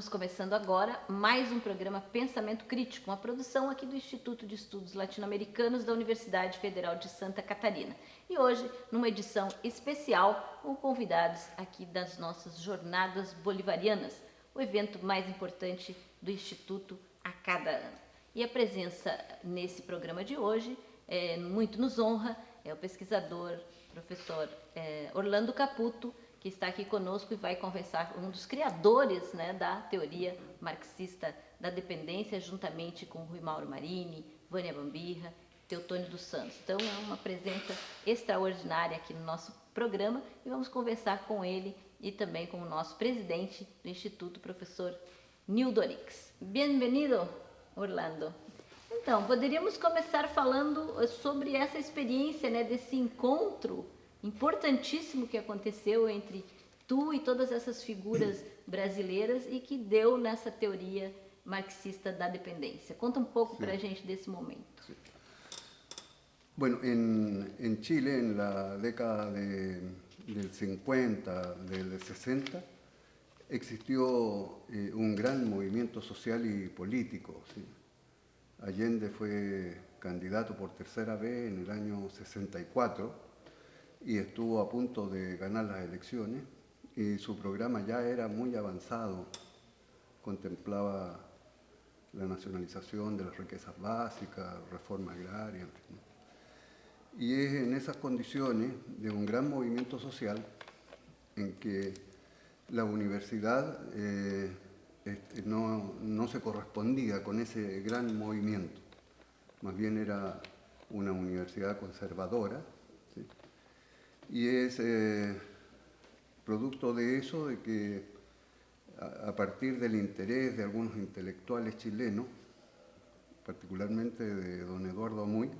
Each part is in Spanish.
Estamos começando agora mais um programa Pensamento Crítico, uma produção aqui do Instituto de Estudos Latino-Americanos da Universidade Federal de Santa Catarina. E hoje, numa edição especial, com convidados aqui das nossas Jornadas Bolivarianas, o evento mais importante do Instituto a cada ano. E a presença nesse programa de hoje é, muito nos honra é o pesquisador, professor é, Orlando Caputo, que está aqui conosco e vai conversar um dos criadores né, da teoria marxista da dependência, juntamente com Rui Mauro Marini, Vânia Bambirra, Teotônio dos Santos. Então é uma presença extraordinária aqui no nosso programa e vamos conversar com ele e também com o nosso presidente do Instituto, professor Nildorix. Bem-vindo, Orlando. Então, poderíamos começar falando sobre essa experiência né, desse encontro importantíssimo que aconteceu entre tu e todas essas figuras brasileiras e que deu nessa teoria marxista da dependência. Conta um pouco sí. para a gente desse momento. Sí. Bueno, en, en, Chile, en la década de, del 50, del 60, existió eh, un gran movimiento social y político. ¿sí? Allende fue candidato por tercera vez en el año 64 y estuvo a punto de ganar las elecciones y su programa ya era muy avanzado, contemplaba la nacionalización de las riquezas básicas, reforma agraria, fin. Y es en esas condiciones de un gran movimiento social en que la universidad eh, este, no, no se correspondía con ese gran movimiento, más bien era una universidad conservadora, y es eh, producto de eso, de que a, partir del interés de algunos intelectuales chilenos, particularmente de don Eduardo Amuy,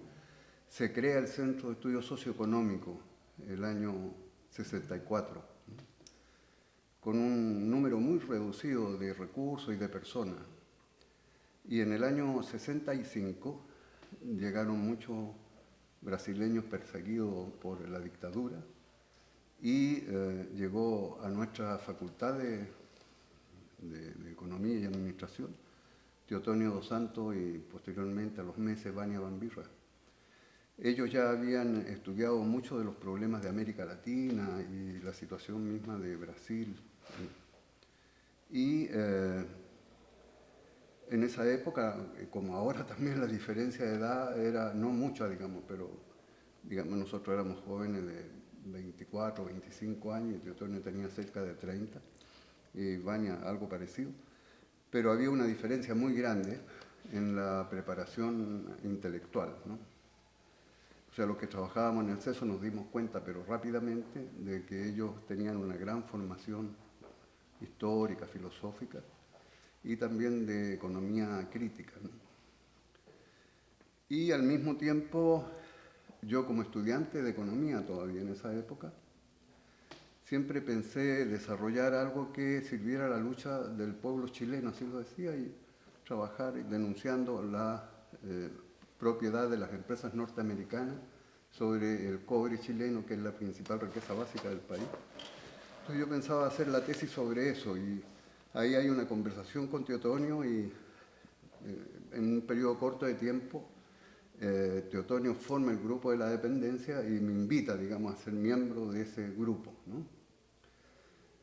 se crea el Centro de Estudios Socioeconómicos el año 64, con un número muy reducido de recursos y de personas. Y en el año 65 llegaron muchos brasileños perseguidos por la dictadura y eh, llegó a nuestra facultad de, Economía y Administración Teotonio dos Santos y posteriormente a los meses Vania Bambirra. Ellos ya habían estudiado muchos de los problemas de América Latina y la situación misma de Brasil. Y eh, en esa época, eh, como ahora también la diferencia de edad era no mucha, digamos, pero digamos, nosotros éramos jóvenes de 24, 25 años, y Teotonio tenía cerca de 30, y Vania algo parecido, pero había una diferencia muy grande en la preparación intelectual. O sea, los que trabajábamos en el CESO nos dimos cuenta, pero rápidamente, de que ellos tenían una gran formación histórica, filosófica, y también de economía crítica. Y al mismo tiempo, yo como estudiante de economía todavía en esa época, siempre pensé desarrollar algo que sirviera a la lucha del pueblo chileno, así lo decía, y trabajar denunciando la eh, propiedad de las empresas norteamericanas sobre el cobre chileno, que es la principal riqueza básica del país. Entonces yo pensaba hacer la tesis sobre eso y Ahí hay una conversación con Teotonio y eh, en un periodo corto de tiempo eh, Teotonio forma el grupo de la dependencia y me invita, digamos, a ser miembro de ese grupo.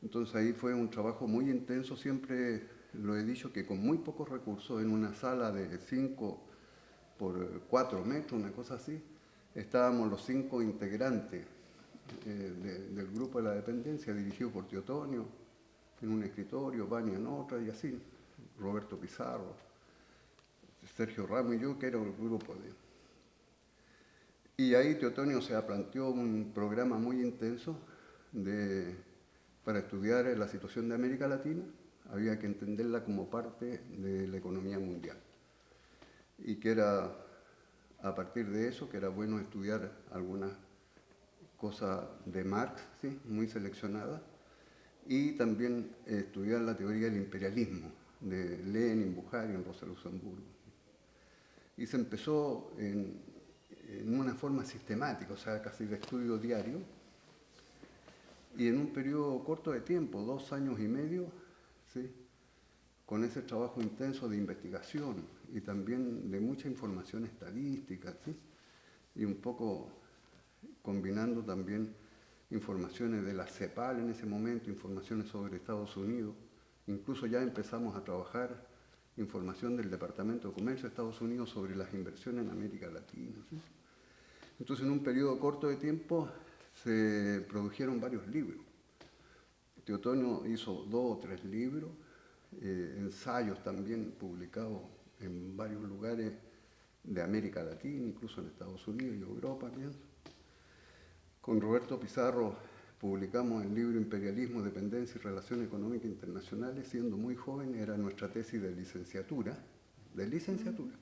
Entonces ahí fue un trabajo muy intenso, siempre lo he dicho que con muy pocos recursos, en una sala de 5 por 4 metros, una cosa así, estábamos los cinco integrantes eh, del grupo de la dependencia, dirigido por Teotonio, en un escritorio, Vania en otra y así, Roberto Pizarro, Sergio Ramos y yo, que era el grupo de... Y ahí Teotonio se planteó un programa muy intenso de, para estudiar la situación de América Latina, había que entenderla como parte de la economía mundial. Y que era, a partir de eso, que era bueno estudiar algunas cosas de Marx, ¿sí? muy seleccionadas, y también estudiar la teoría del imperialismo de Lenin, Bukharin, Rosa Luxemburgo. Y se empezó en, una forma sistemática, o sea, casi de estudio diario, y en un periodo corto de tiempo, dos años y medio, ¿sí? con ese trabajo intenso de investigación y también de mucha información estadística, y un poco combinando también informaciones de la CEPAL en ese momento, informaciones sobre Estados Unidos, incluso ya empezamos a trabajar información del Departamento de Comercio de Estados Unidos sobre las inversiones en América Latina. Entonces, en un periodo corto de tiempo se produjeron varios libros. Teotonio hizo dos o tres libros, eh, ensayos también publicados en varios lugares de América Latina, incluso en Estados Unidos y Europa, pienso. Con Roberto Pizarro publicamos el libro Imperialismo, Dependencia y Relaciones Económicas Internacionales, siendo muy joven, era nuestra tesis de licenciatura, de licenciatura.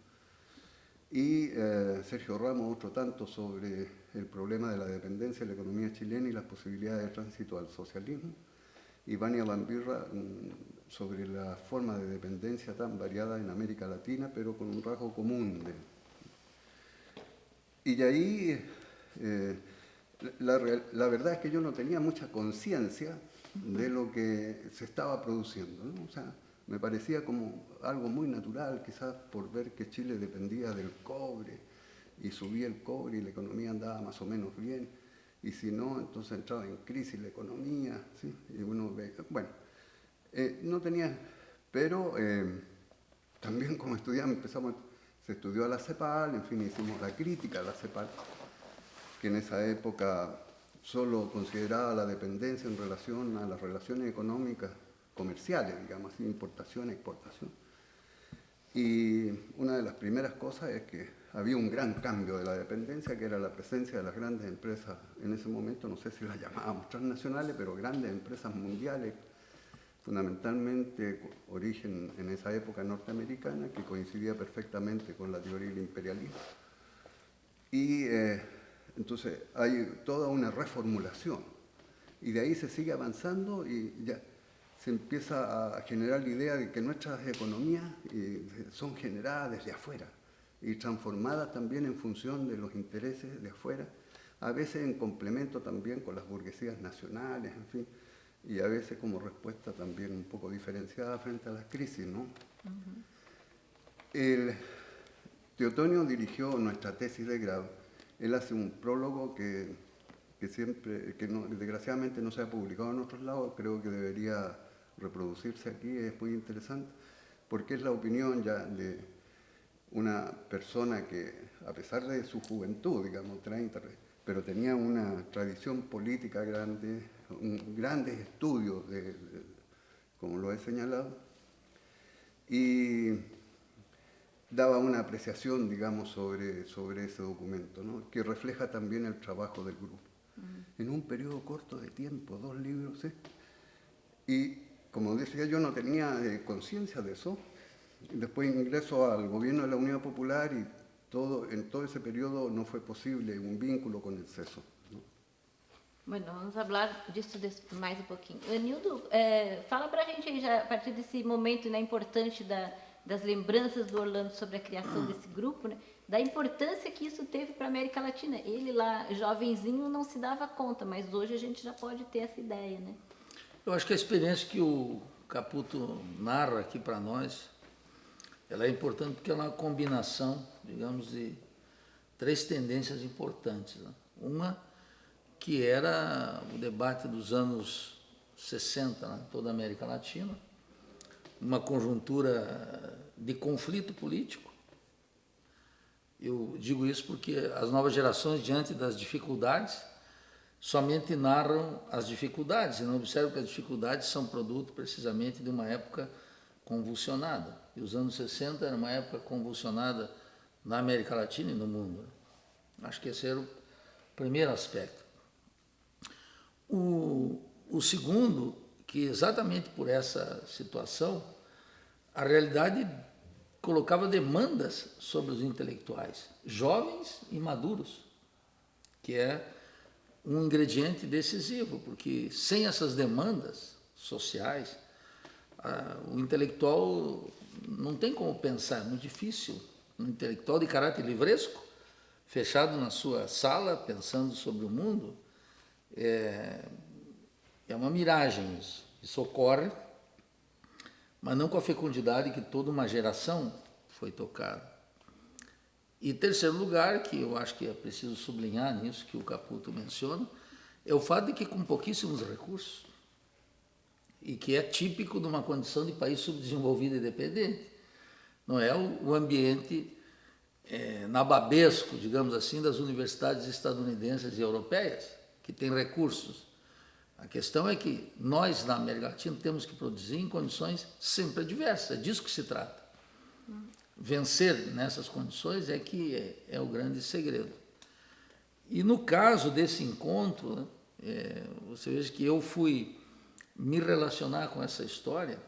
Y eh, Sergio Ramos otro tanto sobre el problema de la dependencia de la economía chilena y las posibilidades de tránsito al socialismo. Y Vania Bambirra mm, sobre la forma de dependencia tan variada en América Latina, pero con un rasgo común. Y de ahí eh, la, verdad es que yo no tenía mucha conciencia de lo que se estaba produciendo. O sea, me parecía como algo muy natural, quizás por ver que Chile dependía del cobre y subía el cobre y la economía andaba más o menos bien. Y si no, entonces entraba en crisis la economía. Y uno ve, bueno, eh, no tenía, pero eh, también como estudiante empezamos, se estudió a la CEPAL, en fin, hicimos la crítica a la CEPAL que en esa época solo consideraba la dependencia en relación a las relaciones económicas comerciales, digamos así, importación, exportación. Y una de las primeras cosas es que había un gran cambio de la dependencia, que era la presencia de las grandes empresas, en ese momento no sé si las llamábamos transnacionales, pero grandes empresas mundiales, fundamentalmente origen en esa época norteamericana, que coincidía perfectamente con la teoría del imperialismo. Y eh, entonces hay toda una reformulación y de ahí se sigue avanzando y ya se empieza a generar la idea de que nuestras economías eh, son generadas desde afuera y transformadas también en función de los intereses de afuera, a veces en complemento también con las burguesías nacionales, en fin, y a veces como respuesta también un poco diferenciada frente a las crisis, ¿no? El Teotonio dirigió nuestra tesis de grado él hace un prólogo que, siempre, que desgraciadamente no se ha publicado en otros lados, creo que debería reproducirse aquí, es muy interesante, porque es la opinión ya de una persona que, a pesar de su juventud, digamos, 30, pero tenía una tradición política grande, un, grandes estudios, como lo he señalado, y daba una apreciación, digamos, sobre, sobre ese documento, ¿no? que refleja también el trabajo del grupo. En un periodo corto de tiempo, dos libros, ¿eh? y como decía yo, no tenía eh, conciencia de eso. Después ingreso al gobierno de la Unión Popular y todo, en todo ese periodo no fue posible un vínculo con el CESO. Bueno, vamos hablar disso mais um pouquinho. Nildo, eh, fala para a gente aí, já, a partir desse momento né, importante da, das lembranças do Orlando sobre a criação desse grupo, né? da importância que isso teve para a América Latina. Ele lá, jovenzinho, não se dava conta, mas hoje a gente já pode ter essa ideia. Né? Eu acho que a experiência que o Caputo narra aqui para nós, ela é importante porque é uma combinação, digamos, de três tendências importantes. Né? Uma que era o debate dos anos 60, né? toda a América Latina, uma conjuntura de conflito político. Eu digo isso porque as novas gerações, diante das dificuldades, somente narram as dificuldades e não observam que as dificuldades são produto precisamente de uma época convulsionada. E os anos 60 era uma época convulsionada na América Latina e no mundo. Acho que esse era o primeiro aspecto. O, o segundo que exatamente por essa situação, a realidade colocava demandas sobre os intelectuais, jovens e maduros, que é um ingrediente decisivo, porque sem essas demandas sociais, o intelectual não tem como pensar, é muito difícil. Um intelectual de caráter livresco, fechado na sua sala, pensando sobre o mundo, é, é uma miragem isso. Isso ocorre, mas não com a fecundidade que toda uma geração foi tocada. E terceiro lugar, que eu acho que é preciso sublinhar nisso que o Caputo menciona, é o fato de que com pouquíssimos recursos, e que é típico de uma condição de país subdesenvolvido e dependente, não é o, ambiente é, nababesco, digamos assim, das universidades estadunidenses e europeias, que têm recursos. A questão é que nós, na América Latina, temos que produzir em condições sempre adversas, é disso que se trata. Vencer nessas condições é que é, é o grande segredo. E no caso desse encontro, né, é, você veja que eu fui me relacionar com essa história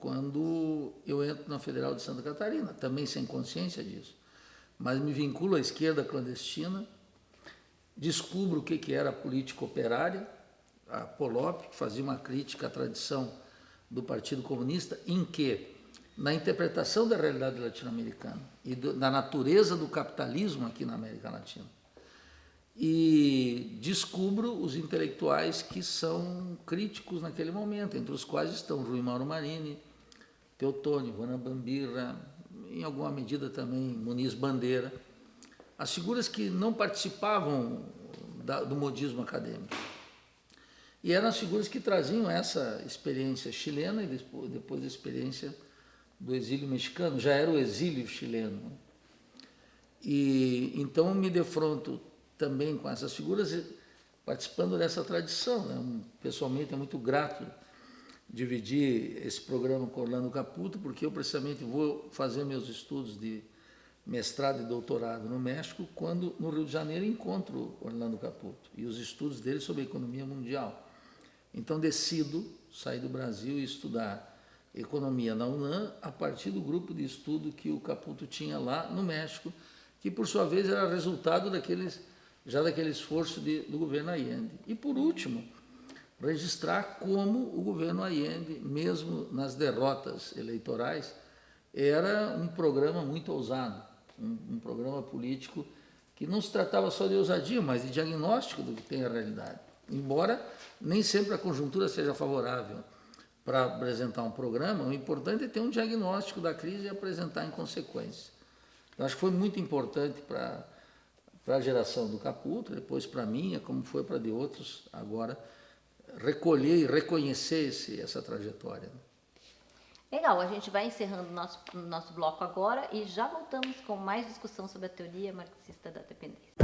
quando eu entro na Federal de Santa Catarina, também sem consciência disso. Mas me vinculo à esquerda clandestina, descubro o que era política operária, a Polop, que fazia uma crítica à tradição do Partido Comunista, em que, na interpretação da realidade latino-americana e do, da natureza do capitalismo aqui na América Latina, e descubro os intelectuais que são críticos naquele momento, entre os quais estão Rui Mauro Marini, Teotônio, Juana Bambira, em alguma medida também Muniz Bandeira, as figuras que não participavam da, do modismo acadêmico. E eram as figuras que traziam essa experiência chilena e depois, a experiência do exílio mexicano, já era o exílio chileno. E então me defronto também com essas figuras, participando dessa tradição. Né? Pessoalmente é muito grato dividir esse programa com Orlando Caputo, porque eu precisamente vou fazer meus estudos de mestrado e doutorado no México, quando no Rio de Janeiro encontro Orlando Caputo e os estudos dele sobre a economia mundial. Então decido sair do Brasil e estudar economia na UNAM a partir do grupo de estudo que o Caputo tinha lá no México, que por sua vez era resultado daqueles já daquele esforço de, do governo Allende. E por último, registrar como o governo Allende, mesmo nas derrotas eleitorais, era um programa muito ousado, um, um programa político que não se tratava só de ousadia, mas de diagnóstico do que tem a realidade. Embora nem sempre a conjuntura seja favorável para apresentar um programa, o importante é ter um diagnóstico da crise e apresentar em consequência. Eu acho que foi muito importante para para a geração do Caputo, depois para a minha, como foi para de outros, agora recolher e reconhecer esse, essa trajetória. Legal, a gente vai encerrando o nosso, nosso bloco agora e já voltamos com mais discussão sobre a teoria marxista da dependência.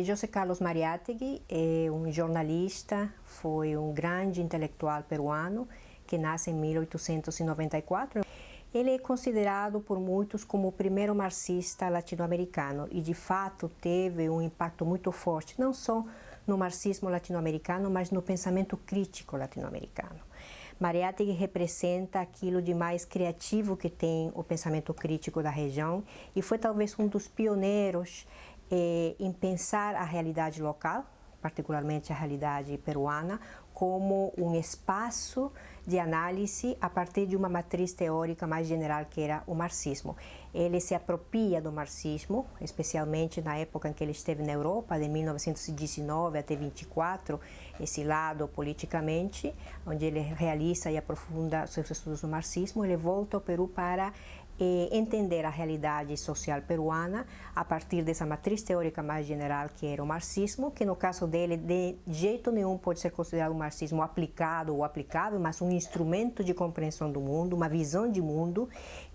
José Carlos Mariátegui é um jornalista, foi um grande intelectual peruano que nasce em 1894. Ele é considerado por muitos como o primeiro marxista latino-americano e, de fato, teve um impacto muito forte, não só no marxismo latino-americano, mas no pensamento crítico latino-americano. Mariátegui representa aquilo de mais criativo que tem o pensamento crítico da região e foi talvez um dos pioneiros é, em pensar a realidade local, particularmente a realidade peruana, como um espaço de análise a partir de uma matriz teórica mais general que era o marxismo. Ele se apropria do marxismo, especialmente na época em que ele esteve na Europa, de 1919 até 24, esse lado politicamente, onde ele realiza e aprofunda seus estudos do marxismo, ele volta ao Peru para entender a realidade social peruana a partir dessa matriz teórica mais general que era o marxismo, que no caso dele de jeito nenhum pode ser considerado um marxismo aplicado ou aplicável, mas um instrumento de compreensão do mundo, uma visão de mundo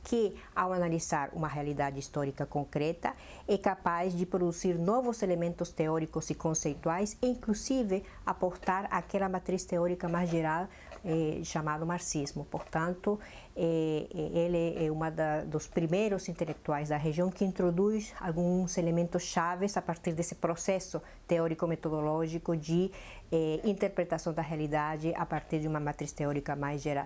que, ao analisar uma realidade histórica concreta, é capaz de produzir novos elementos teóricos e conceituais e, inclusive, aportar aquela matriz teórica mais geral eh, chamado marxismo. Portanto, ele é um dos primeiros intelectuais da região que introduz alguns elementos chaves a partir desse processo teórico-metodológico de eh, interpretação da realidade a partir de uma matriz teórica mais geral,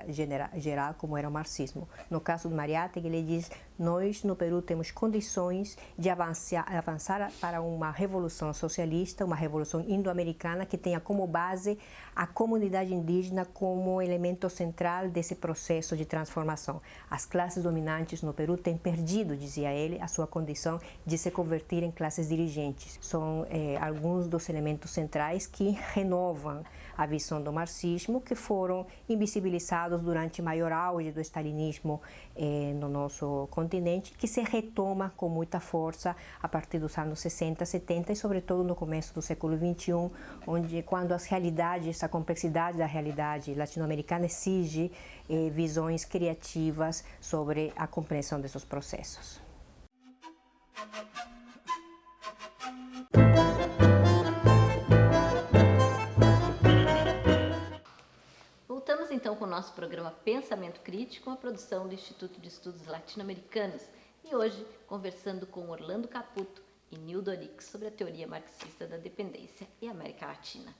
geral, como era o marxismo. No caso do Mariátegui, ele diz nós no Peru temos condições de avançar, avançar para uma revolução socialista, uma revolução indo-americana que tenha como base a comunidade indígena como elemento central desse processo de transformação. As classes dominantes no Peru têm perdido, dizia ele, a sua condição de se converter em classes dirigentes. São eh, alguns dos elementos centrais que renovam a visão do marxismo, que foram invisibilizados durante o maior auge do stalinismo eh, no nosso continente, que se retoma com muita força a partir dos anos 60, 70 e, sobretudo, no começo do século 21, onde, quando as realidades, a complexidade da realidade latino-americana exige eh, visões criativas sobre a compreensão desses processos. Voltamos então com o nosso programa Pensamento Crítico, uma produção do Instituto de Estudos Latino-Americanos, e hoje conversando com Orlando Caputo e Nildo Orix sobre a teoria marxista da dependência e América Latina.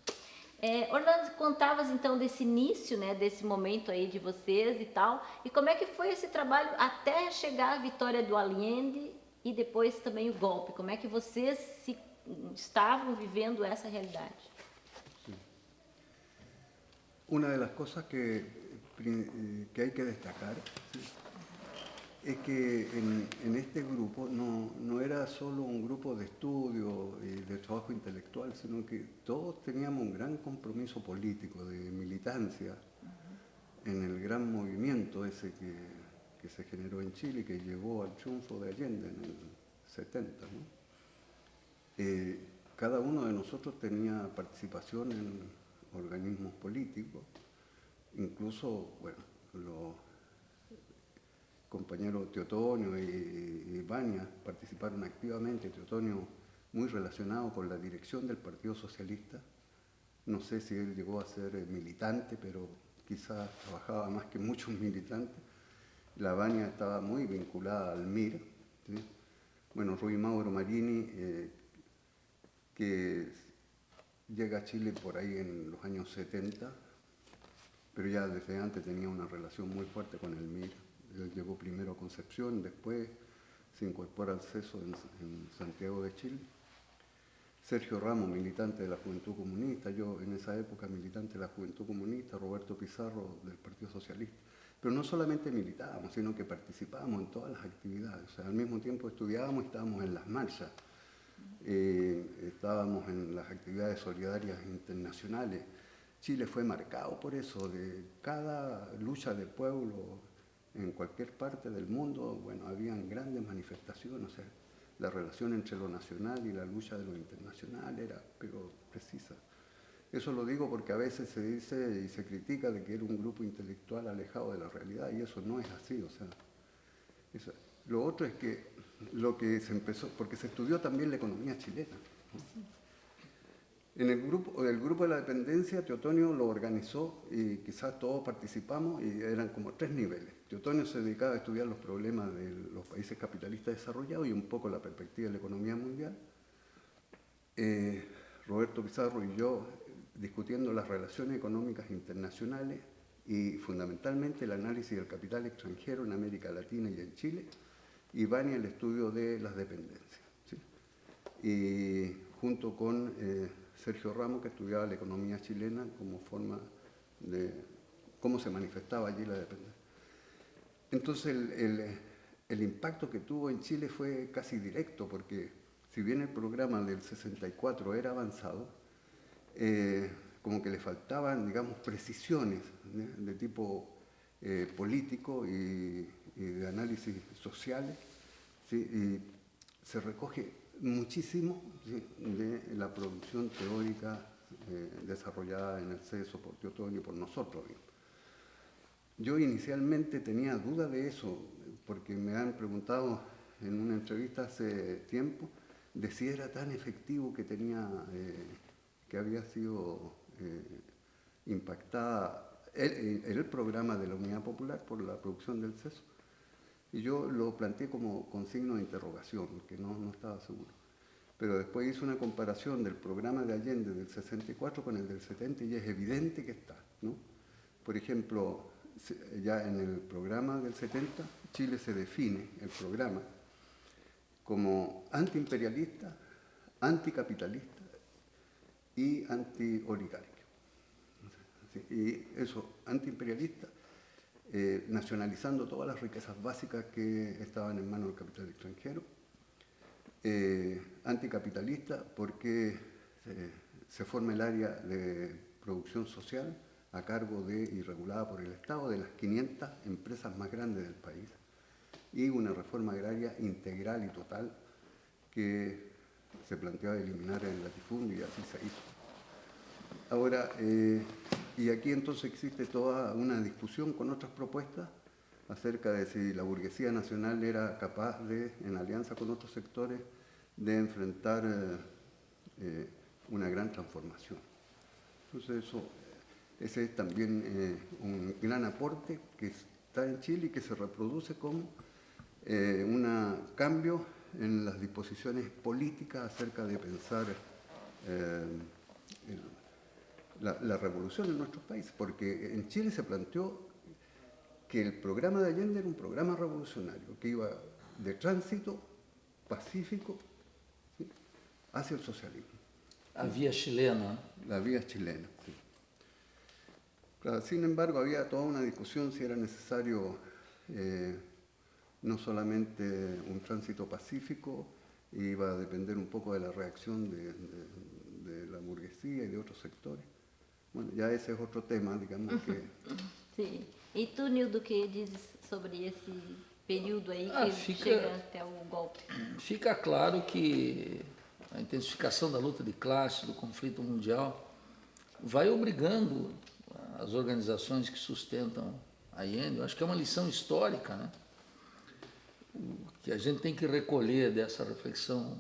É, Orlando, contavas então desse início, né, desse momento aí de vocês e tal, e como é que foi esse trabalho até chegar à vitória do Allende e depois também o golpe? Como é que vocês se, estavam vivendo essa realidade? Una de las cosas que, que hay que destacar es que en, este grupo no, no, era solo un grupo de estudio y de trabajo intelectual, sino que todos teníamos un gran compromiso político, de militancia, en el gran movimiento ese que, que, se generó en Chile que llevó al triunfo de Allende en el 70. ¿no? Eh, cada uno de nosotros tenía participación en organismos políticos, incluso, bueno, los compañeros Teotonio y, y Baña participaron activamente, Teotonio muy relacionado con la dirección del Partido Socialista, no sé si él llegó a ser militante, pero quizás trabajaba más que muchos militantes, la Baña estaba muy vinculada al MIR, bueno, Rui Mauro Marini, eh, que llega a Chile por ahí en los años 70, pero ya desde antes tenía una relación muy fuerte con el MIR. Él llegó primero a Concepción, después se incorpora al CESO en, en, Santiago de Chile. Sergio Ramos, militante de la Juventud Comunista, yo en esa época militante de la Juventud Comunista, Roberto Pizarro del Partido Socialista. Pero no solamente militábamos, sino que participábamos en todas las actividades. O sea, al mismo tiempo estudiábamos y estábamos en las marchas. Eh, estábamos en las actividades solidarias internacionales. Chile fue marcado por eso, de cada lucha de pueblo en cualquier parte del mundo, bueno, habían grandes manifestaciones, o sea, la relación entre lo nacional y la lucha de lo internacional era, pero precisa. Eso lo digo porque a veces se dice y se critica de que era un grupo intelectual alejado de la realidad y eso no es así, o sea, lo otro es que lo que se empezó, porque se estudió también la economía chilena. En el grupo, el grupo de la dependencia, Teotonio lo organizó y quizás todos participamos y eran como tres niveles. Teotonio se dedicaba a estudiar los problemas de los países capitalistas desarrollados y un poco la perspectiva de la economía mundial. Eh, Roberto Pizarro y yo discutiendo las relaciones económicas internacionales y fundamentalmente el análisis del capital extranjero en América Latina y en Chile y Bani el estudio de las dependencias. Y junto con eh, Sergio Ramos, que estudiaba la economía chilena como forma de cómo se manifestaba allí la dependencia. Entonces el, el, impacto que tuvo en Chile fue casi directo, porque si bien el programa del 64 era avanzado, eh, como que le faltaban, digamos, precisiones de tipo eh, político y, y, de análisis sociales, ¿sí? y se recoge muchísimo ¿sí? de la producción teórica eh, desarrollada en el CESO por Teotonio y por nosotros. Yo inicialmente tenía duda de eso, porque me han preguntado en una entrevista hace tiempo de si era tan efectivo que tenía, eh, que había sido eh, impactada el, el, programa de la Unidad Popular por la producción del CESO. Y yo lo planteé como con signo de interrogación, porque no, no estaba seguro. Pero después hice una comparación del programa de Allende del 64 con el del 70 y es evidente que está. ¿no? Por ejemplo, ya en el programa del 70, Chile se define, el programa, como antiimperialista, anticapitalista y anti-oligarquía. Y eso, antiimperialista, eh, nacionalizando todas las riquezas básicas que estaban en manos del capital extranjero, eh, anticapitalista porque se forma el área de producción social a cargo de y regulada por el Estado de las 500 empresas más grandes del país y una reforma agraria integral y total que se planteaba eliminar el latifundio y así se hizo. Ahora, eh, y aquí entonces existe toda una discusión con otras propuestas acerca de si la burguesía nacional era capaz de, en alianza con otros sectores, de enfrentar eh, eh, una gran transformación. Entonces eso, ese es también un gran aporte que está en Chile y que se reproduce como un cambio en las disposiciones políticas acerca de pensar la, revolución en nuestros países, porque en Chile se planteó que el programa de Allende era un programa revolucionario, que iba de tránsito pacífico hacia el socialismo. La vía chilena. La vía chilena, sí. sin embargo, había toda una discusión si era necesario eh, no solamente un tránsito pacífico, iba a depender un poco de la reacción de la burguesía y de otros sectores. Bueno, ya ese es otro tema, digamos que... Sim. E tu, Nildo, que dizes sobre esse período aí ah, que fica, chega até o golpe? Fica claro que a intensificação da luta de classe, do conflito mundial, vai obrigando as organizações que sustentam a IEN, eu acho que é uma lição histórica, né? O que a gente tem que recolher dessa reflexão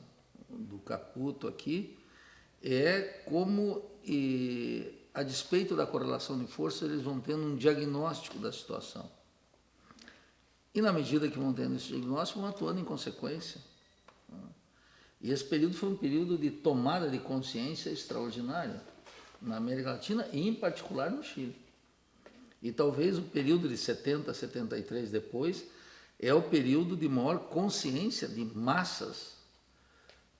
do Caputo aqui é como e, a despeito da correlação de forças, eles vão tendo um diagnóstico da situação. E na medida que vão tendo esse diagnóstico, vão atuando em consequência. E esse período foi um período de tomada de consciência extraordinária na América Latina e, em particular, no Chile. E talvez o período de 70, 73 depois é o período de maior consciência de massas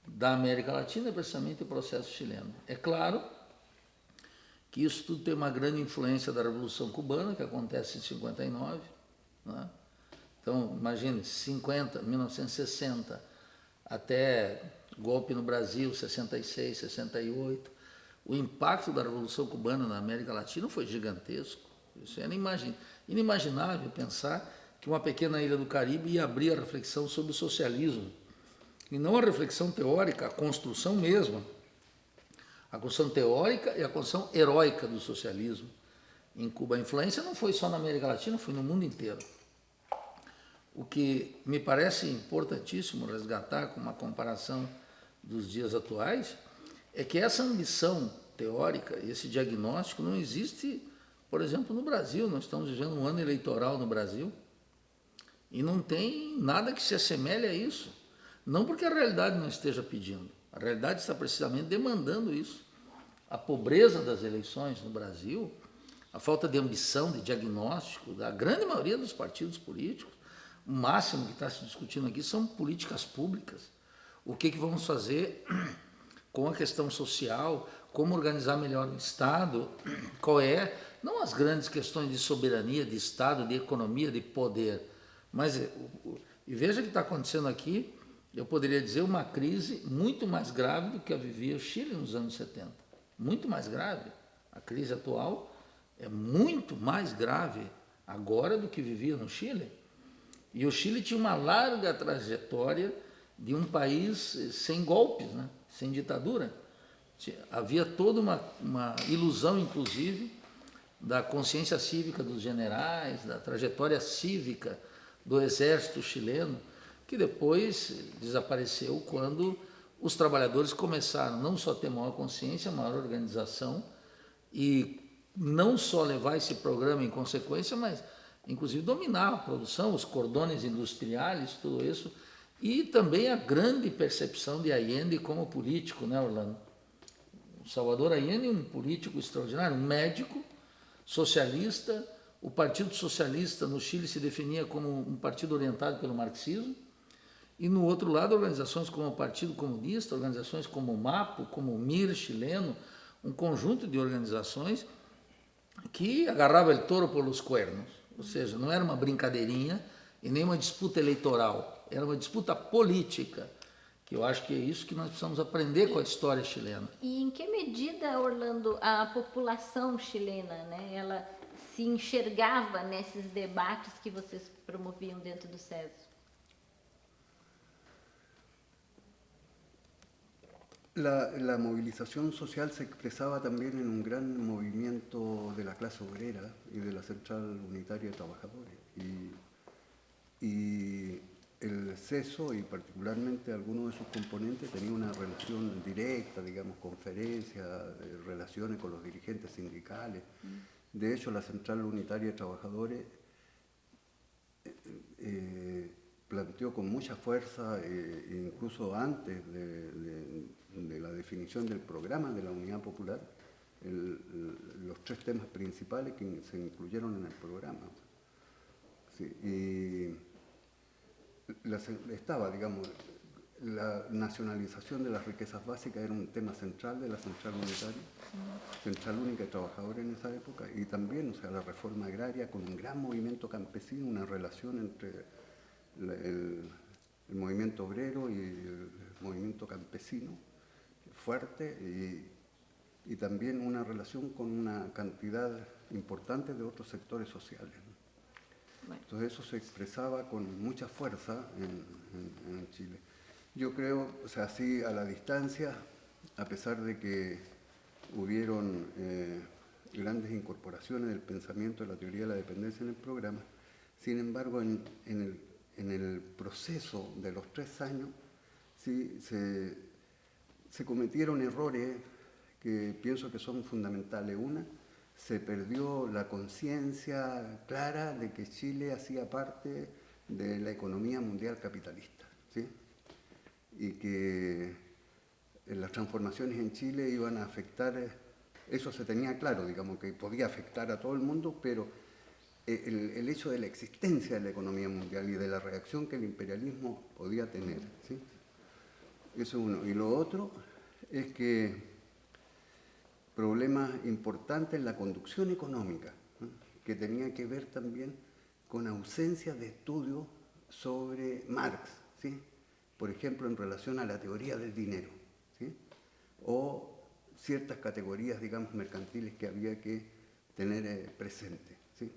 da América Latina, precisamente o processo chileno. É claro que isso tudo tem uma grande influência da Revolução Cubana, que acontece em 59. Né? Então, imagine, 50, 1960, até golpe no Brasil, 66, 68. O impacto da Revolução Cubana na América Latina foi gigantesco. Isso era inimaginável pensar que uma pequena ilha do Caribe ia abrir a reflexão sobre o socialismo. E não a reflexão teórica, a construção mesmo a construção teórica e a construção heróica do socialismo em Cuba. A influência não foi só na América Latina, foi no mundo inteiro. O que me parece importantíssimo resgatar com uma comparação dos dias atuais é que essa ambição teórica, esse diagnóstico não existe, por exemplo, no Brasil. Nós estamos vivendo um ano eleitoral no Brasil e não tem nada que se assemelhe a isso. Não porque a realidade não esteja pedindo, a realidade está precisamente demandando isso. A pobreza das eleições no Brasil, a falta de ambição, de diagnóstico da grande maioria dos partidos políticos, o máximo que está se discutindo aqui são políticas públicas. O que, que vamos fazer com a questão social, como organizar melhor o Estado, qual é, não as grandes questões de soberania, de Estado, de economia, de poder, mas, e veja o que está acontecendo aqui, eu poderia dizer, uma crise muito mais grave do que a vivia o Chile nos anos 70. Muito mais grave. A crise atual é muito mais grave agora do que vivia no Chile. E o Chile tinha uma larga trajetória de um país sem golpes, né? sem ditadura. Havia toda uma, uma ilusão, inclusive, da consciência cívica dos generais, da trajetória cívica do exército chileno que depois desapareceu quando os trabalhadores começaram não só a ter maior consciência, maior organização e não só levar esse programa em consequência, mas inclusive dominar a produção, os cordões industriais, tudo isso, e também a grande percepção de Allende como político, né, Orlando? Salvador Allende um político extraordinário, um médico, socialista, o Partido Socialista no Chile se definia como um partido orientado pelo marxismo, e no outro lado organizações como o Partido Comunista, organizações como o MAPO, como o MIR chileno, um conjunto de organizações que agarrava o touro pelos cuernos, ou seja, não era uma brincadeirinha e nem uma disputa eleitoral, era uma disputa política, que eu acho que é isso que nós precisamos aprender com a história chilena. E em que medida, Orlando, a população chilena, né, ela se enxergava nesses debates que vocês promoviam dentro do SESO? La, la, movilización social se expresaba también en un gran movimiento de la clase obrera y de la Central Unitaria de Trabajadores. Y, y el CESO y particularmente algunos de sus componentes tenían una relación directa, digamos, conferencias, relaciones con los dirigentes sindicales. De hecho, la Central Unitaria de Trabajadores eh, eh, planteó con mucha fuerza, eh, incluso antes de, de, de, la definición del programa de la Unidad Popular, los tres temas principales que se incluyeron en el programa. Y estaba, digamos, la nacionalización de las riquezas básicas era un tema central de la Central Unitaria, Central Única de Trabajadores en esa época, y también, o sea, la reforma agraria con un gran movimiento campesino, una relación entre el movimiento obrero y el movimiento campesino fuerte y, y, también una relación con una cantidad importante de otros sectores sociales. Bueno. Entonces eso se expresaba con mucha fuerza en, en, en, Chile. Yo creo, o sea, así a la distancia, a pesar de que hubieron eh, grandes incorporaciones del pensamiento de la teoría de la dependencia en el programa, sin embargo, en, en el, en el proceso de los tres años, sí se, se cometieron errores que pienso que son fundamentales. Una, se perdió la conciencia clara de que Chile hacía parte de la economía mundial capitalista, ¿sí? y que las transformaciones en Chile iban a afectar, eso se tenía claro, digamos, que podía afectar a todo el mundo, pero el, el hecho de la existencia de la economía mundial y de la reacción que el imperialismo podía tener. ¿sí? Eso es uno. Y lo otro es que problemas importantes en la conducción económica, que tenía que ver también con ausencia de estudios sobre Marx, ¿sí? por ejemplo, en relación a la teoría del dinero, ¿sí? o ciertas categorías, digamos, mercantiles que había que tener eh, presentes. ¿sí?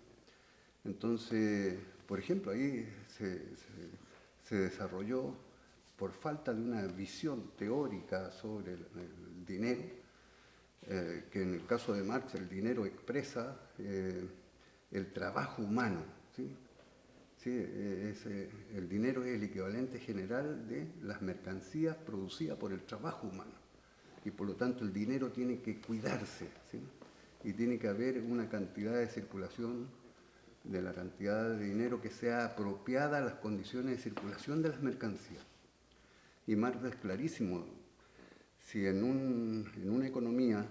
Entonces, por ejemplo, ahí se, se, desarrolló, por falta de una visión teórica sobre el, dinero, eh, que en el caso de Marx el dinero expresa eh, el trabajo humano. ¿sí? ¿Sí? Eh, el dinero es el equivalente general de las mercancías producidas por el trabajo humano. Y por lo tanto el dinero tiene que cuidarse. ¿sí? Y tiene que haber una cantidad de circulación de la cantidad de dinero que sea apropiada a las condiciones de circulación de las mercancías. Y Marx es clarísimo, si en, un, en una economía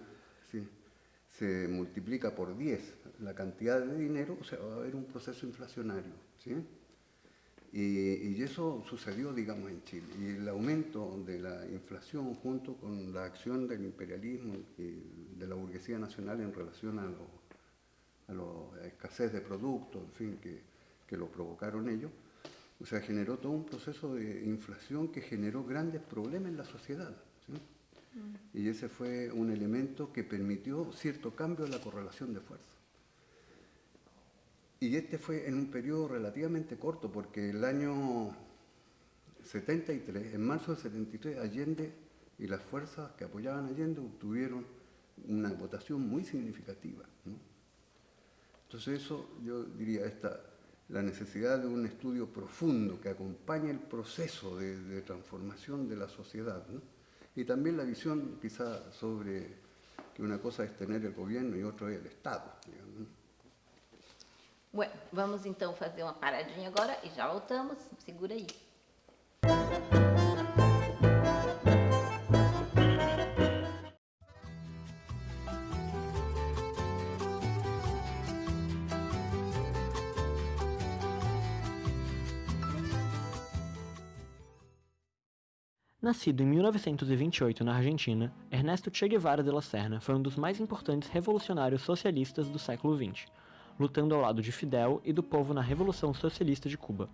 se multiplica por 10 la cantidad de dinero, o sea, va a haber un proceso inflacionario. ¿sí? Y, eso sucedió, digamos, en Chile. Y el aumento de la inflación junto con la acción del imperialismo y de la burguesía nacional en relación a la escasez de productos, en fin, que, que lo provocaron ellos, o sea, generó todo un proceso de inflación que generó grandes problemas en la sociedad. Y ese fue un elemento que permitió cierto cambio en la correlación de fuerza. Y este fue en un periodo relativamente corto, porque el año 73, en marzo del 73, Allende y las fuerzas que apoyaban a Allende obtuvieron una votación muy significativa. Entonces eso, yo diría, esta, la necesidad de un estudio profundo que acompañe el proceso de, de transformación de la sociedad, ¿no? y también la visión quizá sobre que una cosa es tener el gobierno y otra es el Estado. Digamos. Bueno, vamos então fazer uma paradinha agora e já voltamos. Segura aí. Nascido em 1928 na Argentina, Ernesto Che Guevara de la Serna foi um dos mais importantes revolucionários socialistas do século XX, lutando ao lado de Fidel e do povo na Revolução Socialista de Cuba.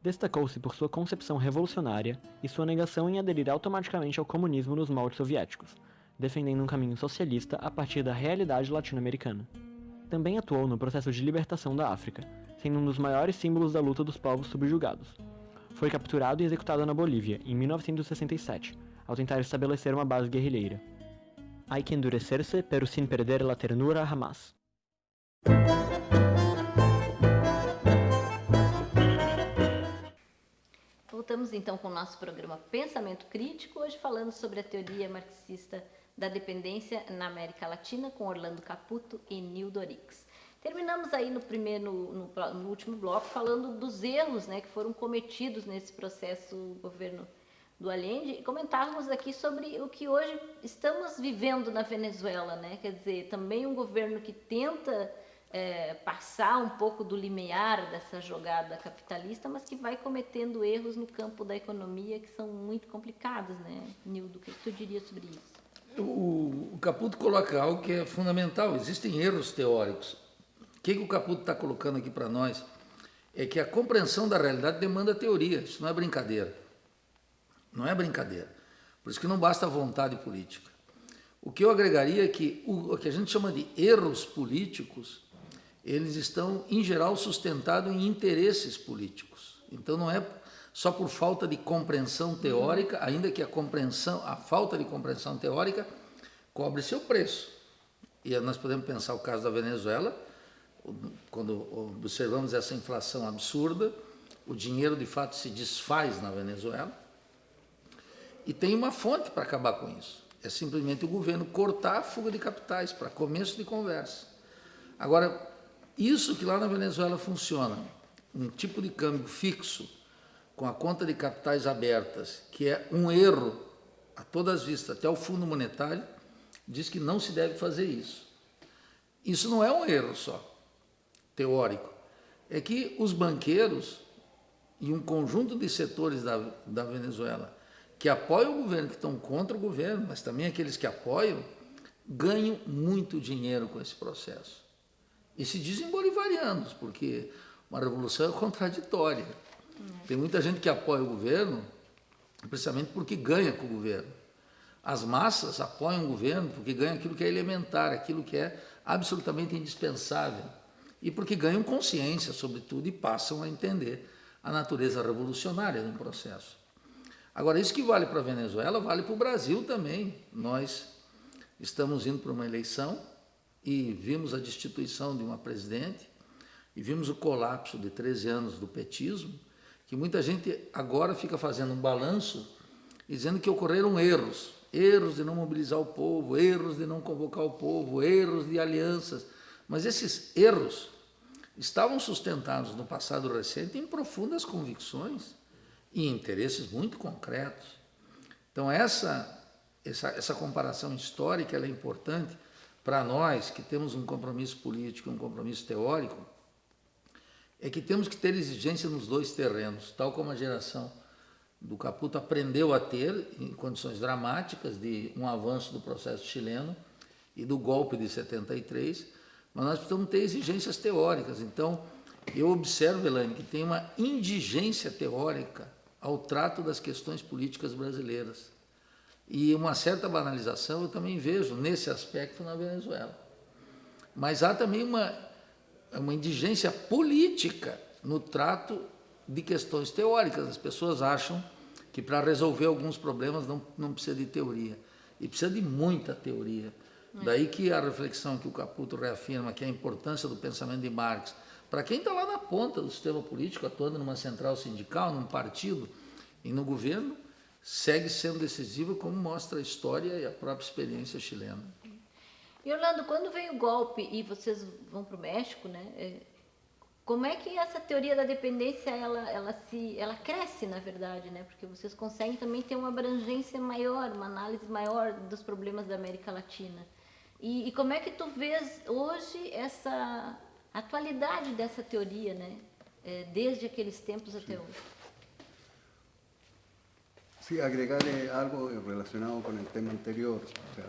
Destacou-se por sua concepção revolucionária e sua negação em aderir automaticamente ao comunismo nos moldes soviéticos, defendendo um caminho socialista a partir da realidade latino-americana. Também atuou no processo de libertação da África, sendo um dos maiores símbolos da luta dos povos subjugados. Foi capturado e executado na Bolívia em 1967, ao tentar estabelecer uma base guerrilheira. Hay que endurecerse, pero sin perder la ternura jamás. Voltamos então com o nosso programa Pensamento Crítico, hoje falando sobre a teoria marxista da dependência na América Latina com Orlando Caputo e Nildo Orix. Terminamos aí no primeiro, no, no, último bloco falando dos erros, né, que foram cometidos nesse processo governo do Allende e comentávamos aqui sobre o que hoje estamos vivendo na Venezuela, né? Quer dizer, também um governo que tenta é, passar um pouco do limiar dessa jogada capitalista, mas que vai cometendo erros no campo da economia que são muito complicados, né? Nildo, o que tu diria sobre isso? O, o Caputo coloca algo que é fundamental. Existem erros teóricos. O que, que o Caputo está colocando aqui para nós é que a compreensão da realidade demanda teoria. Isso não é brincadeira. Não é brincadeira. Por isso que não basta vontade política. O que eu agregaria é que o, o que a gente chama de erros políticos, eles estão, em geral, sustentados em interesses políticos. Então não é só por falta de compreensão teórica, ainda que a compreensão, a falta de compreensão teórica cobre seu preço. E nós podemos pensar o caso da Venezuela, quando observamos essa inflação absurda, o dinheiro de fato se desfaz na Venezuela. E tem uma fonte para acabar com isso. É simplesmente o governo cortar a fuga de capitais para começo de conversa. Agora, isso que lá na Venezuela funciona, um tipo de câmbio fixo, com a conta de capitais abertas, que é um erro a todas as vistas, até o Fundo Monetário diz que não se deve fazer isso. Isso não é um erro só, teórico. É que os banqueiros e um conjunto de setores da, da Venezuela que apoiam o governo, que estão contra o governo, mas também aqueles que apoiam, ganham muito dinheiro com esse processo. E se dizem bolivarianos, porque uma revolução é contraditória. Tem muita gente que apoia o governo precisamente porque ganha com o governo. As massas apoiam o governo porque ganham aquilo que é elementar, aquilo que é absolutamente indispensável. E porque ganham consciência, sobretudo, e passam a entender a natureza revolucionária do processo. Agora, isso que vale para a Venezuela, vale para o Brasil também. Nós estamos indo para uma eleição e vimos a destituição de uma presidente e vimos o colapso de 13 anos do petismo que muita gente agora fica fazendo um balanço dizendo que ocorreram erros, erros de não mobilizar o povo, erros de não convocar o povo, erros de alianças, mas esses erros estavam sustentados no passado recente em profundas convicções e interesses muito concretos. Então essa essa, essa comparação histórica é importante para nós que temos um compromisso político, um compromisso teórico, é que temos que ter exigência nos dois terrenos, tal como a geração do Caputo aprendeu a ter em condições dramáticas de um avanço do processo chileno e do golpe de 73, mas nós precisamos ter exigências teóricas. Então, eu observo, Elaine, que tem uma indigência teórica ao trato das questões políticas brasileiras. E uma certa banalização eu também vejo nesse aspecto na Venezuela. Mas há também uma uma indigência política no trato de questões teóricas. As pessoas acham que para resolver alguns problemas não, não precisa de teoria. E precisa de muita teoria. É. Daí que a reflexão que o Caputo reafirma, que é a importância do pensamento de Marx, para quem está lá na ponta do sistema político, atuando numa central sindical, num partido e no governo, segue sendo decisivo, como mostra a história e a própria experiência chilena. E Orlando, quando vem o golpe e vocês vão para o México, né? É, como é que essa teoria da dependência ela, ela se ela cresce na verdade, né? Porque vocês conseguem também ter uma abrangência maior, uma análise maior dos problemas da América Latina. E, e como é que tu vês hoje essa atualidade dessa teoria, né? É, desde aqueles tempos até hoje. Sí, agregarle algo relacionado con el tema anterior. O sea,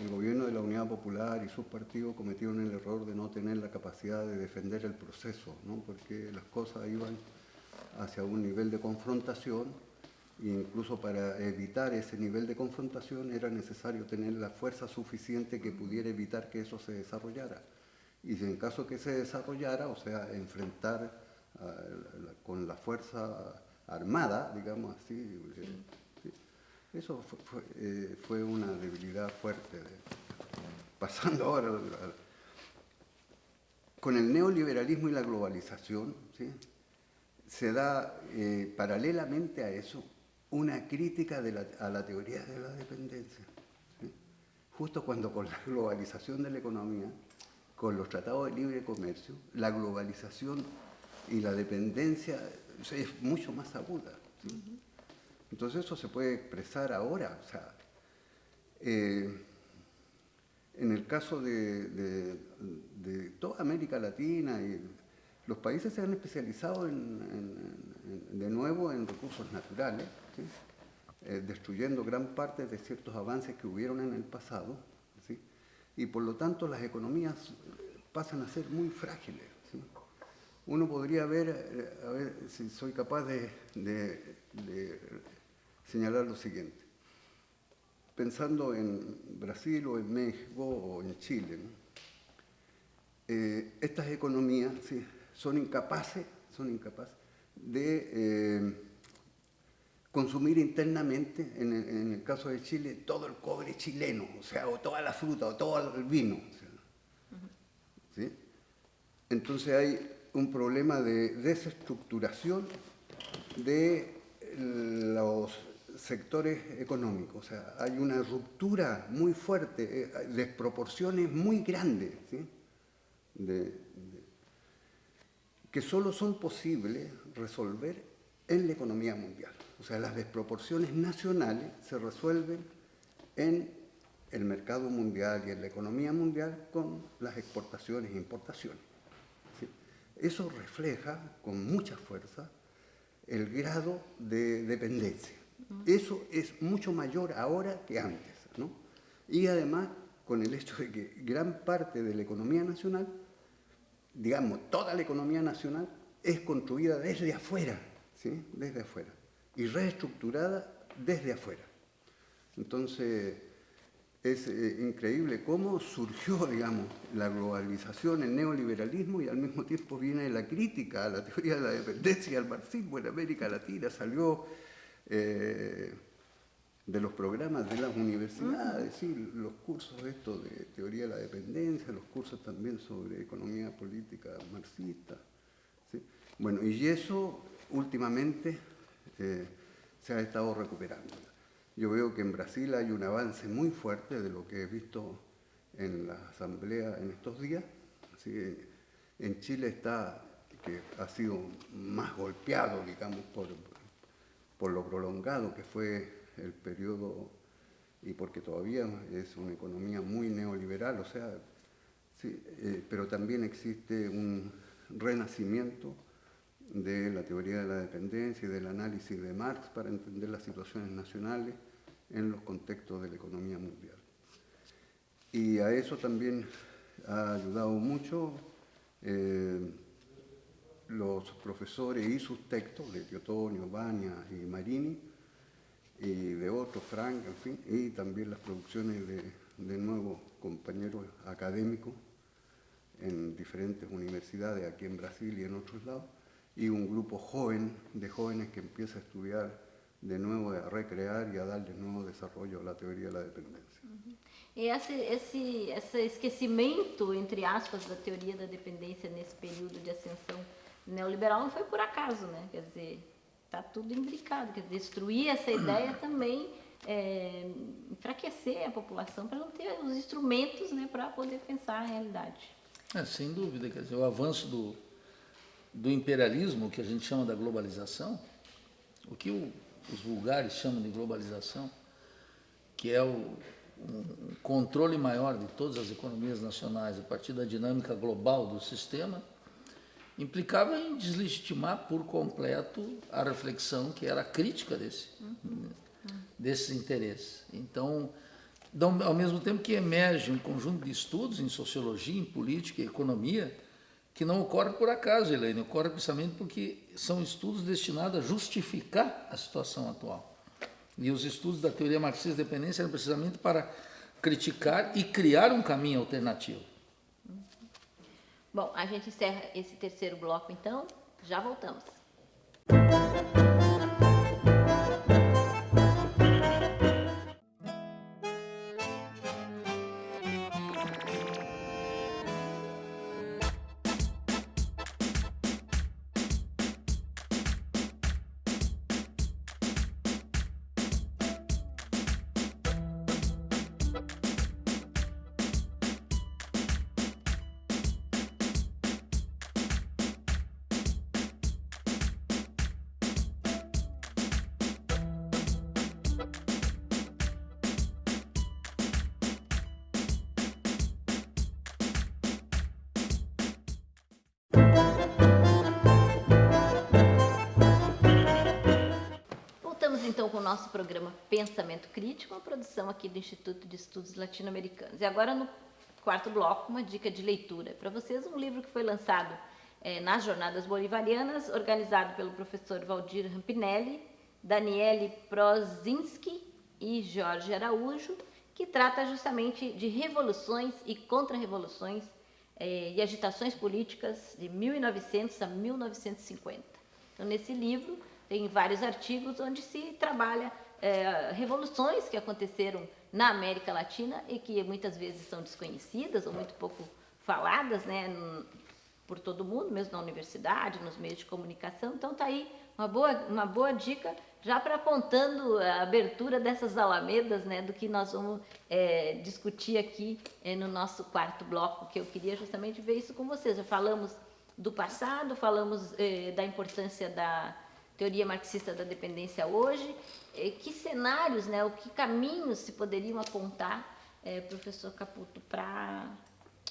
el gobierno de la Unidad Popular y sus partidos cometieron el error de no tener la capacidad de defender el proceso, ¿no? porque las cosas iban hacia un nivel de confrontación e incluso para evitar ese nivel de confrontación era necesario tener la fuerza suficiente que pudiera evitar que eso se desarrollara. Y si en caso que se desarrollara, o sea, enfrentar con la fuerza armada, digamos así, eh, eso eh, fue, una debilidad fuerte. pasando ahora con el neoliberalismo y la globalización, ¿sí? se da eh, paralelamente a eso una crítica a la teoría de la dependencia. Justo cuando con la globalización de la economía, con los tratados de libre comercio, la globalización y la dependencia es mucho más aguda. Entonces eso se puede expresar ahora. O sea, eh, en el caso de, toda América Latina, y los países se han especializado de nuevo en recursos naturales, eh, destruyendo gran parte de ciertos avances que hubieron en el pasado, y por lo tanto las economías pasan a ser muy frágiles uno podría ver, eh, a ver si soy capaz de, señalar lo siguiente. Pensando en Brasil o en México o en Chile, eh, estas economías son incapaces, son incapaces de eh, consumir internamente, en el, caso de Chile, todo el cobre chileno, o sea, o toda la fruta, o todo el vino. Entonces hay un problema de desestructuración de los sectores económicos. O sea, hay una ruptura muy fuerte, eh, desproporciones muy grandes, que solo son posibles resolver en la economía mundial. O sea, las desproporciones nacionales se resuelven en el mercado mundial y en la economía mundial con las exportaciones e importaciones. Eso refleja con mucha fuerza el grado de dependencia. Eso es mucho mayor ahora que antes. ¿no? Y además con el hecho de que gran parte de la economía nacional, digamos, toda la economía nacional es construida desde afuera, ¿sí? desde afuera, y reestructurada desde afuera. Entonces, es eh, increíble cómo surgió, digamos, la globalización, el neoliberalismo y al mismo tiempo viene la crítica a la teoría de la dependencia al marxismo en América Latina, salió eh, de los programas de las universidades, sí, los cursos estos de teoría de la dependencia, los cursos también sobre economía política marxista. Bueno, y eso últimamente eh, se ha estado recuperando. Yo veo que en Brasil hay un avance muy fuerte de lo que he visto en la asamblea en estos días. en Chile está, que ha sido más golpeado, digamos, por, por lo prolongado que fue el periodo y porque todavía es una economía muy neoliberal, o sea, sí, eh, pero también existe un renacimiento de la teoría de la dependencia y del análisis de Marx para entender las situaciones nacionales en los contextos de la economía mundial. Y a eso también ha ayudado mucho eh, los profesores y sus textos de Teotonio, Baña y Marini, y de otros, Frank, en fin, y también las producciones de, de nuevos compañeros académicos en diferentes universidades aquí en Brasil y en otros lados, y un grupo joven de jóvenes que empieza a estudiar de nuevo a recrear y a darle nuevo desarrollo a la teoría de la dependencia. E esse, esse, esse esquecimento, entre aspas, da teoria da dependência nesse período de ascensão neoliberal não foi por acaso, né? Quer dizer, está tudo imbricado. Quer destruir essa ideia também é, enfraquecer a população para não ter os instrumentos né, para poder pensar a realidade. É, sem dúvida, quer dizer, o avanço do, do imperialismo, que a gente chama da globalização, o que o os vulgares chamam de globalização, que é o um controle maior de todas as economias nacionais a partir da dinâmica global do sistema, implicava em deslegitimar por completo a reflexão que era crítica desse. Uhum. desses interesses. Então, ao mesmo tempo que emerge um conjunto de estudos em sociologia, em política e economia, que não ocorre por acaso, Helene, ocorre precisamente porque são estudos destinados a justificar a situação atual. E os estudos da teoria marxista de dependência eram precisamente para criticar e criar um caminho alternativo. Bom, a gente encerra esse terceiro bloco então, já voltamos. Nosso programa Pensamento Crítico, uma produção aqui do Instituto de Estudos Latino-Americanos. E agora no quarto bloco, uma dica de leitura para vocês, um livro que foi lançado é, nas Jornadas Bolivarianas, organizado pelo professor Valdir Rampinelli, Daniele Prozinski e Jorge Araújo, que trata justamente de revoluções e contra-revoluções é, e agitações políticas de 1900 a 1950. Então, nesse livro, tem vários artigos onde se trabalha é, revoluções que aconteceram na América Latina e que muitas vezes são desconhecidas ou muito pouco faladas, né, por todo mundo, mesmo na universidade, nos meios de comunicação. Então tá aí uma boa, uma boa dica já para apontando a abertura dessas alamedas, né, do que nós vamos é, discutir aqui é, no nosso quarto bloco, que eu queria justamente ver isso com vocês. Já falamos do passado, falamos é, da importância da teoria marxista da dependência hoje, eh, que cenários, né, o que caminhos se poderiam apontar, é, professor Caputo, para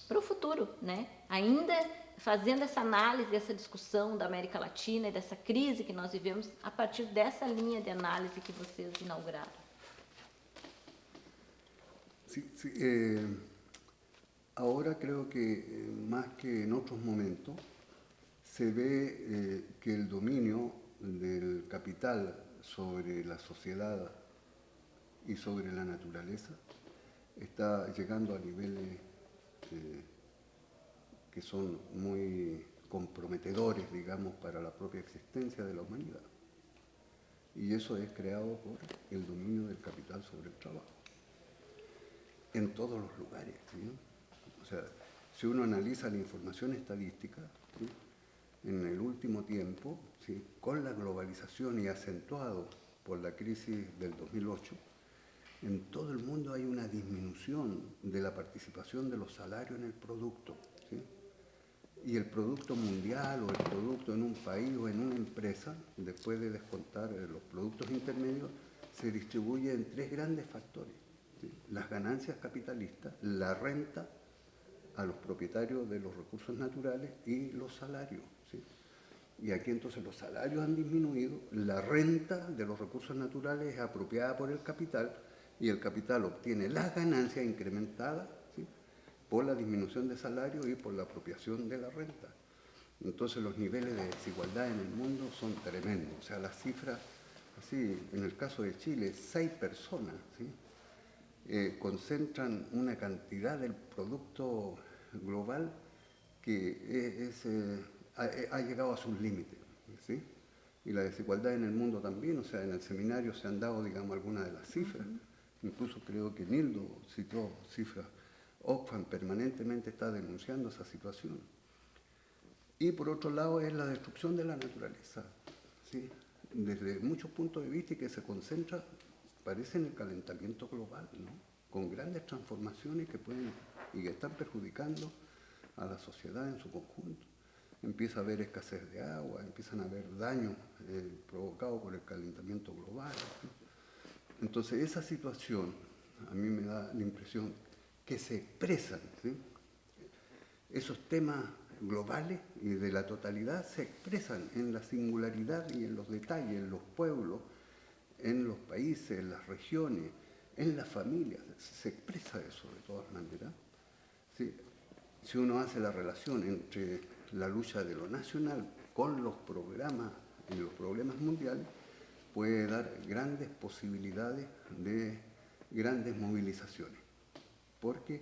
o futuro, né? ainda fazendo essa análise, essa discussão da América Latina e dessa crise que nós vivemos a partir dessa linha de análise que vocês inauguraram. Sí, sí, eh, ahora creo que eh, más que en otros momentos se ve eh, que el dominio del capital sobre la sociedad y sobre la naturaleza está llegando a niveles eh, que son muy comprometedores, digamos, para la propia existencia de la humanidad. Y eso es creado por el dominio del capital sobre el trabajo. En todos los lugares. O sea, si uno analiza la información estadística, en el último tiempo, con la globalización y acentuado por la crisis del 2008, en todo el mundo hay una disminución de la participación de los salarios en el producto. Y el producto mundial o el producto en un país o en una empresa, después de descontar eh, los productos intermedios, se distribuye en tres grandes factores. Las ganancias capitalistas, la renta a los propietarios de los recursos naturales y los salarios. Y aquí entonces los salarios han disminuido, la renta de los recursos naturales es apropiada por el capital y el capital obtiene las ganancias incrementadas por la disminución de salario y por la apropiación de la renta. Entonces los niveles de desigualdad en el mundo son tremendos. O sea, las cifras, así, en el caso de Chile, seis personas eh, concentran una cantidad del producto global que es... Eh, ha, llegado a sus límites. ¿sí? Y la desigualdad en el mundo también, o sea, en el seminario se han dado, digamos, algunas de las cifras. Incluso creo que Nildo citó cifras. Oxfam permanentemente está denunciando esa situación. Y por otro lado es la destrucción de la naturaleza, ¿sí? desde muchos puntos de vista y que se concentra, parece en el calentamiento global, ¿no? con grandes transformaciones que pueden y que están perjudicando a la sociedad en su conjunto empieza a haber escasez de agua, empiezan a haber daños eh, provocados por el calentamiento global. Entonces esa situación a mí me da la impresión que se expresan, esos temas globales y de la totalidad se expresan en la singularidad y en los detalles, en los pueblos, en los países, en las regiones, en las familias. Se expresa eso de todas maneras. Si uno hace la relación entre la lucha de lo nacional con los programas y los problemas mundiales, puede dar grandes posibilidades de grandes movilizaciones, porque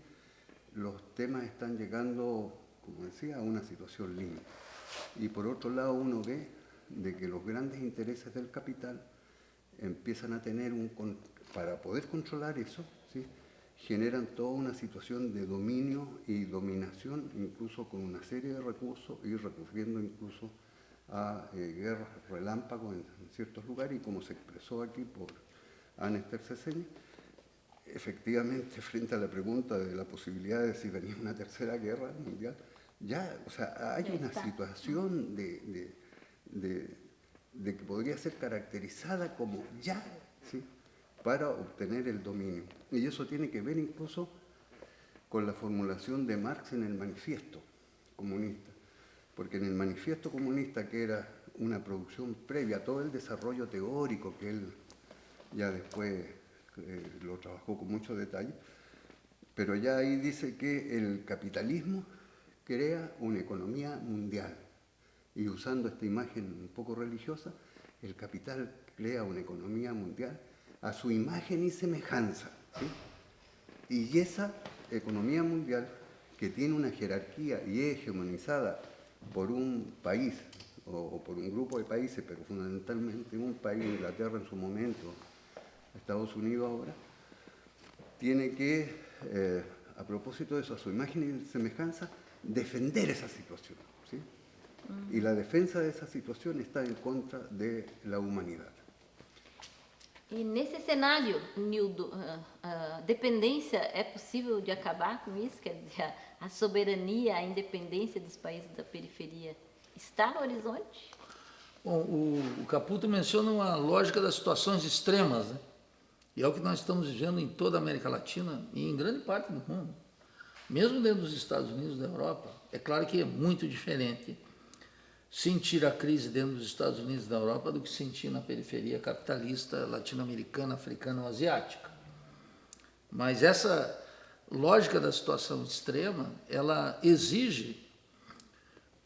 los temas están llegando, como decía, a una situación límite. Y por otro lado uno ve de que los grandes intereses del capital empiezan a tener un, para poder controlar eso, ¿sí? Generan toda una situación de dominio y dominación, incluso con una serie de recursos y recurriendo incluso a eh, guerras relámpagos en, ciertos lugares y como se expresó aquí por Ana Esther efectivamente frente a la pregunta de la posibilidad de si venía una tercera guerra mundial, ya, o sea, hay una situación de, de, que podría ser caracterizada como ya, ¿sí? Para obtener el dominio. Y eso tiene que ver incluso con la formulación de Marx en el manifiesto comunista, porque en el manifiesto comunista, que era una producción previa a todo el desarrollo teórico que él ya después eh, lo trabajó con mucho detalle, pero ya ahí dice que el capitalismo crea una economía mundial. Y usando esta imagen un poco religiosa, el capital crea una economía mundial a su imagen y semejanza. Y esa economía mundial, que tiene una jerarquía y es hegemonizada por un país o, por un grupo de países, pero fundamentalmente un país, Inglaterra en su momento, Estados Unidos ahora, tiene que, eh, a propósito de eso, a su imagen y semejanza, defender esa situación. ¿sí? Y la defensa de esa situación está en contra de la humanidad. E nesse cenário, Nildo, a, a dependência é possível de acabar com isso? Quer dizer, a, a soberania, a independência dos países da periferia está no horizonte? Bom, o, o Caputo menciona uma lógica das situações extremas, né? E é o que nós estamos vivendo em toda a América Latina e em grande parte do mundo. Mesmo dentro dos Estados Unidos da Europa, é claro que é muito diferente sentir a crise dentro dos Estados Unidos da Europa do que sentir na periferia capitalista latino-americana, africana ou asiática. Mas essa lógica da situação extrema, ela exige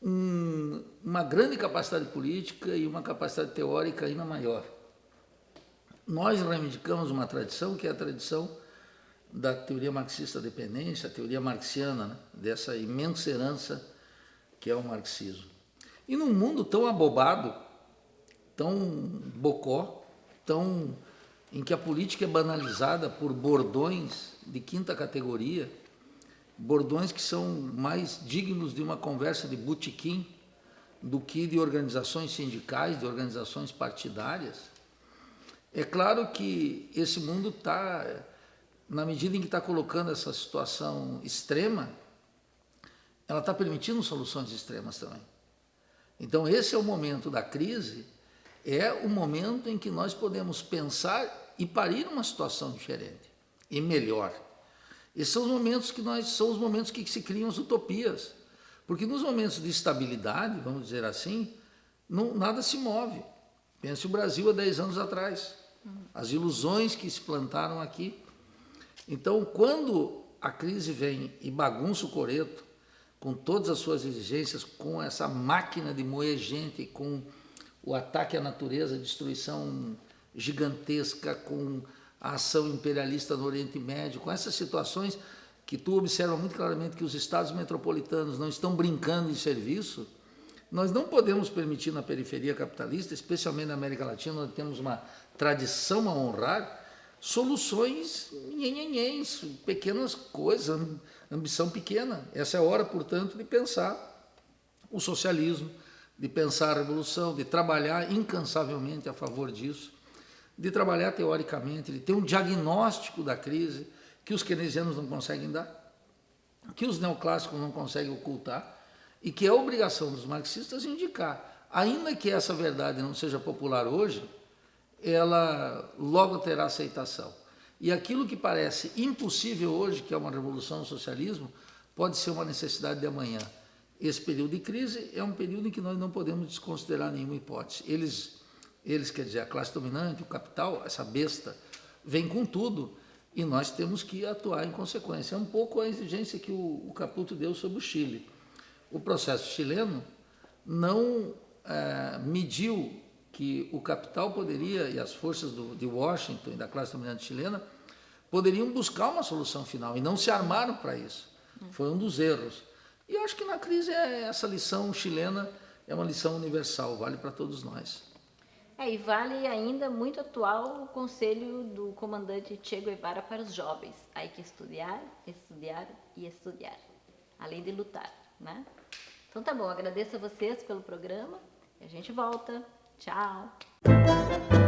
um, uma grande capacidade política e uma capacidade teórica ainda maior. Nós reivindicamos uma tradição que é a tradição da teoria marxista dependência, a teoria marxiana, né? dessa imensa herança que é o marxismo. E num mundo tão abobado, tão bocó, tão em que a política é banalizada por bordões de quinta categoria, bordões que são mais dignos de uma conversa de botequim do que de organizações sindicais, de organizações partidárias. É claro que esse mundo está na medida em que está colocando essa situação extrema, ela está permitindo soluções extremas também. Então, esse é o momento da crise, é o momento em que nós podemos pensar e parir uma situação diferente e melhor. Esses são os momentos que nós são os momentos que se criam as utopias, porque nos momentos de estabilidade, vamos dizer assim, não, nada se move. Pense o Brasil há 10 anos atrás, as ilusões que se plantaram aqui então, quando a crise vem e bagunça o coreto, com todas as suas exigências, com essa máquina de moer gente, com o ataque à natureza, destruição gigantesca, com a ação imperialista no Oriente Médio, com essas situações que tu observa muito claramente que os estados metropolitanos não estão brincando em serviço, nós não podemos permitir na periferia capitalista, especialmente na América Latina, onde temos uma tradição a honrar, soluções nhenhenhens, pequenas coisas, ambição pequena. Essa é a hora, portanto, de pensar o socialismo, de pensar a revolução, de trabalhar incansavelmente a favor disso, de trabalhar teoricamente, de ter um diagnóstico da crise que os keynesianos não conseguem dar, que os neoclássicos não conseguem ocultar, e que é obrigação dos marxistas indicar. Ainda que essa verdade não seja popular hoje, ela logo terá aceitação. E aquilo que parece impossível hoje, que é uma revolução no socialismo, pode ser uma necessidade de amanhã. Esse período de crise é um período em que nós não podemos desconsiderar nenhuma hipótese. Eles eles quer dizer a classe dominante, o capital, essa besta, vem com tudo e nós temos que atuar em consequência. É um pouco a exigência que o, o Caputo deu sobre o Chile. O processo chileno não é, mediu que o capital poderia, e as forças do, de Washington e da classe dominante chilena, poderiam buscar uma solução final e não se armaram para isso. Foi um dos erros. E eu acho que na crise é essa lição chilena é uma lição universal, vale para todos nós. É, e vale ainda muito atual o conselho do comandante Che Guevara para os jovens. Há que estudar, estudar e estudar, além de lutar, né? Então tá bom, agradeço a vocês pelo programa e a gente volta. Tchau!